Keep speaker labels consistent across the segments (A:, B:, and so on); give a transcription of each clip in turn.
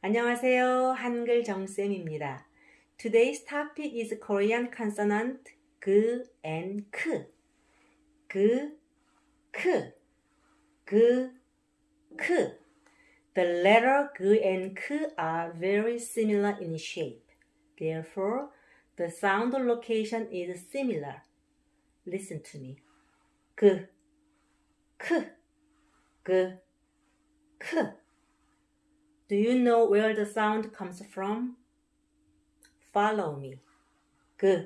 A: 안녕하세요. 한글 정쌤입니다. Today's topic is Korean consonant 그 and 크. 그, 크, 그, 크. The letter 그 and 크 are very similar in shape. Therefore, the sound location is similar. Listen to me. 그, 크, 그, 크. Do you know where the sound comes from? Follow me. G,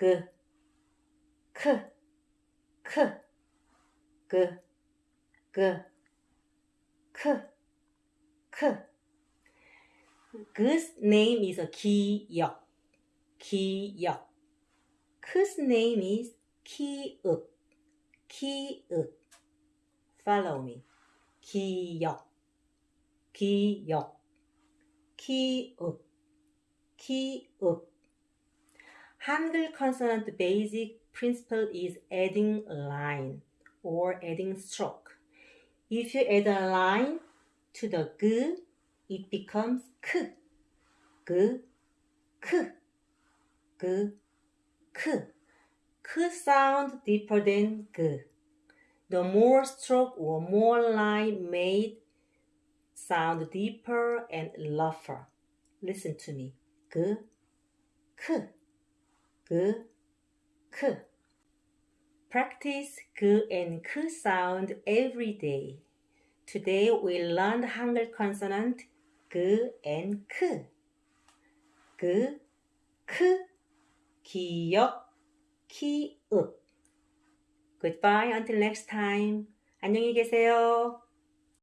A: g, k, k, g, g, k, k. G's name is Ki-yeok. Ki-yeok. K's name is Ki-euk. Ki-euk. Follow me. Ki-yeok. 기역, 기역, 기역. Hangul consonant basic principle is adding line or adding stroke. If you add a line to the g, it becomes k, g, k, g, k. K sound deeper than g. The more stroke or more line made sound deeper and rougher. Listen to me. G, k, g, k. Practice g and k sound every day. Today we learned Hangul consonant g and k. g, k, 기역, 기읍. Goodbye until next time. 안녕히 계세요.